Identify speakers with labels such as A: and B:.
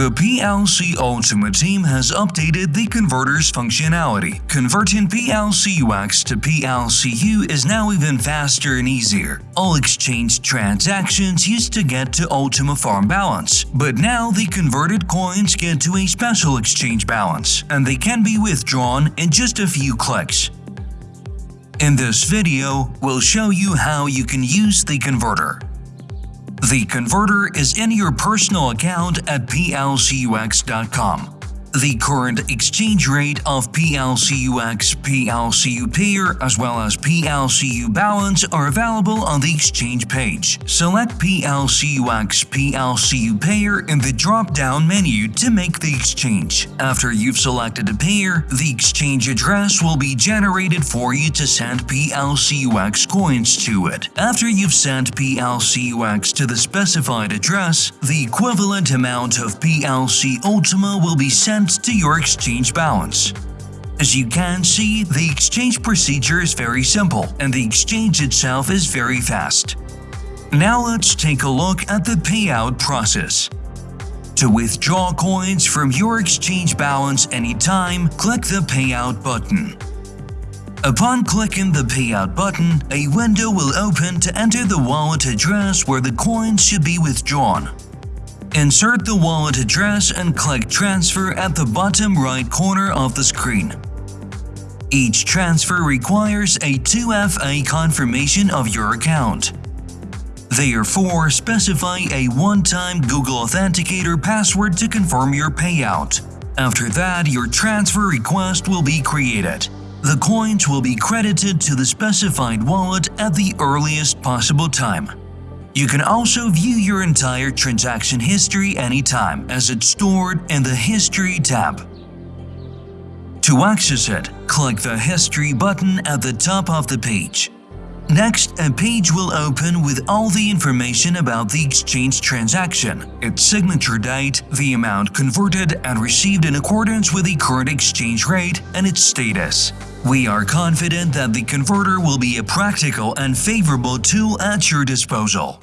A: The PLC Ultima team has updated the converter's functionality. Converting PLCUX to PLCU is now even faster and easier. All exchange transactions used to get to Ultima Farm balance, but now the converted coins get to a special exchange balance, and they can be withdrawn in just a few clicks. In this video, we'll show you how you can use the converter. The converter is in your personal account at plcux.com. The current exchange rate of PLCUX, PLCU Payer, as well as PLCU Balance are available on the exchange page. Select PLCUX, PLCU Payer in the drop-down menu to make the exchange. After you've selected a payer, the exchange address will be generated for you to send PLCUX coins to it. After you've sent PLCUX to the specified address, the equivalent amount of PLC Ultima will be sent to your exchange balance. As you can see, the exchange procedure is very simple and the exchange itself is very fast. Now let's take a look at the payout process. To withdraw coins from your exchange balance anytime, click the Payout button. Upon clicking the Payout button, a window will open to enter the wallet address where the coins should be withdrawn. Insert the wallet address and click Transfer at the bottom right corner of the screen. Each transfer requires a 2FA confirmation of your account. Therefore, specify a one-time Google Authenticator password to confirm your payout. After that, your transfer request will be created. The coins will be credited to the specified wallet at the earliest possible time. You can also view your entire transaction history anytime as it's stored in the History tab. To access it, click the History button at the top of the page. Next, a page will open with all the information about the exchange transaction, its signature date, the amount converted and received in accordance with the current exchange rate, and its status. We are confident that the converter will be a practical and favorable tool at your disposal.